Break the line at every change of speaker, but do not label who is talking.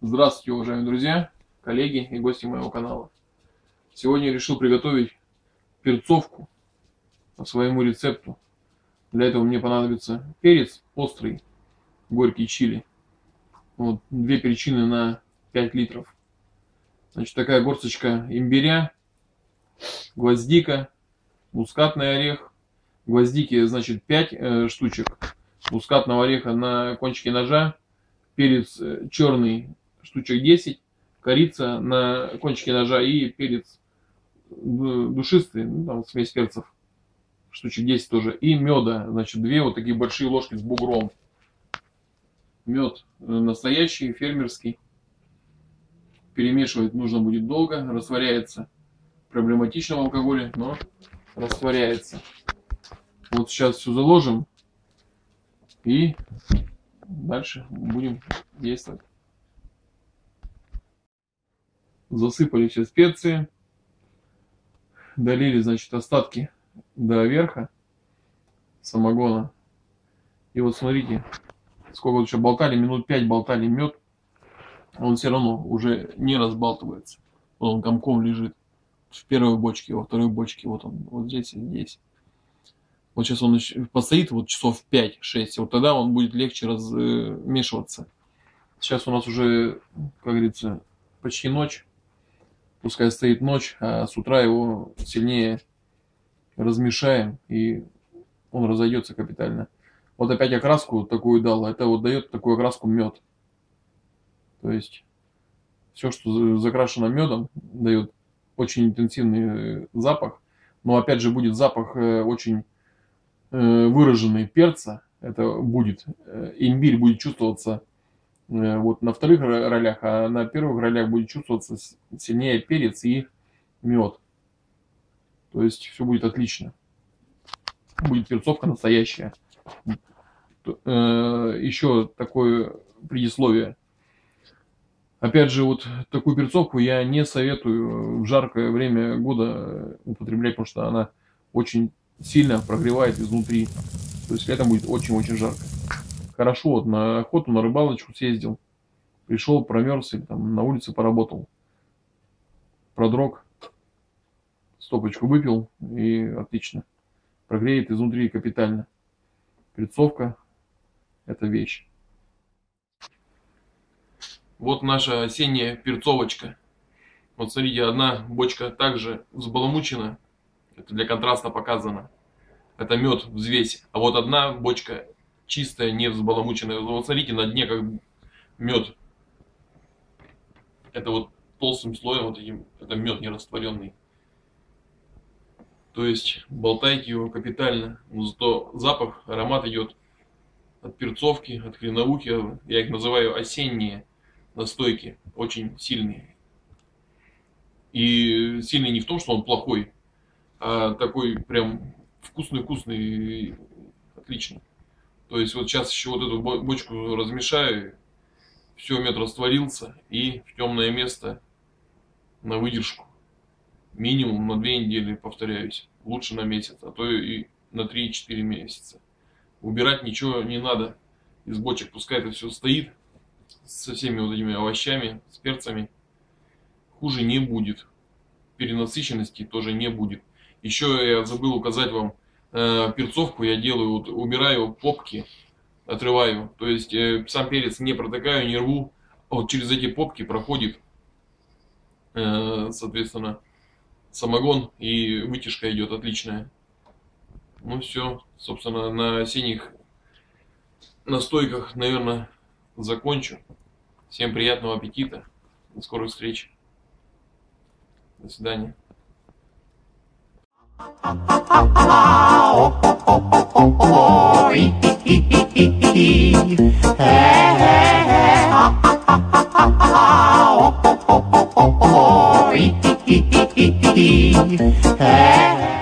Здравствуйте, уважаемые друзья, коллеги и гости моего канала. Сегодня я решил приготовить перцовку по своему рецепту. Для этого мне понадобится перец острый, горький чили. Вот, две перчины на 5 литров. Значит, такая горсточка имбиря, гвоздика, мускатный орех. Гвоздики, значит, 5 э, штучек. Мускатного ореха на кончике ножа. Перец э, черный, штучек 10. Корица на кончике ножа и перец душистый, ну, там смесь перцев, штучек 10 тоже. И меда, значит, две вот такие большие ложки с бугром. Мед э, настоящий, фермерский. Перемешивать нужно будет долго, растворяется. Проблематично в алкоголе, но растворяется. Вот сейчас все заложим и дальше будем действовать. Засыпали все специи долили, значит, остатки до верха самогона. И вот смотрите, сколько вот еще болтали, минут 5 болтали мед, он все равно уже не разбалтывается. Вот он комком лежит в первой бочке, во второй бочке, вот он, вот здесь и здесь. Вот сейчас он постоит вот часов 5-6, вот тогда он будет легче размешиваться. Сейчас у нас уже, как говорится, почти ночь пускай стоит ночь, а с утра его сильнее размешаем, и он разойдется капитально. Вот опять окраску такую дал, это вот дает такую окраску мед. То есть все, что закрашено медом, дает очень интенсивный запах. Но опять же будет запах э, очень э, выраженный перца. Это будет. Э, имбирь будет чувствоваться Э, вот на вторых ролях, а на первых ролях будет чувствоваться сильнее перец и мед. То есть все будет отлично. Будет перцовка настоящая. Э, Еще такое предисловие. Опять же, вот такую перцовку я не советую в жаркое время года употреблять, потому что она очень сильно прогревает изнутри. То есть летом будет очень-очень жарко хорошо, вот на охоту, на рыбалочку съездил, пришел, промерз или там на улице поработал, продрог, стопочку выпил и отлично. Прогреет изнутри капитально. Перцовка – это вещь. Вот наша осенняя перцовочка. Вот смотрите, одна бочка также взбаламучена. Это для контраста показано. Это мед в взвесе. А вот одна бочка чистая, не взбаламученная. Вот смотрите, на дне как мед. Это вот толстым слоем, вот этим, это мед нерастворенный. То есть болтайте его капитально, но зато запах, аромат идет от перцовки, от хреновухи, я их называю осенние настойки, очень сильные. И сильный не в том, что он плохой, а такой прям вкусный-вкусный, отлично. То есть вот сейчас еще вот эту бочку размешаю, все, мед растворился и в темное место на выдержку. Минимум на 2 недели, повторяюсь, лучше на месяц, а то и на 3-4 месяца. Убирать ничего не надо из бочек, пускай это все стоит со всеми вот этими овощами, с перцами. Хуже не будет. Перенасыщенности тоже не будет. Еще я забыл указать вам, э, перцовку я делаю, вот, убираю попки, отрываю. То есть э, сам перец не протыкаю, не рву. А вот через эти попки проходит, э, соответственно, самогон и вытяжка идет отличная. Ну все, собственно, на осенних настойках, наверное, закончу. Всем приятного аппетита. До скорых встреч. До свидания.
É.